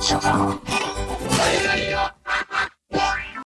小藏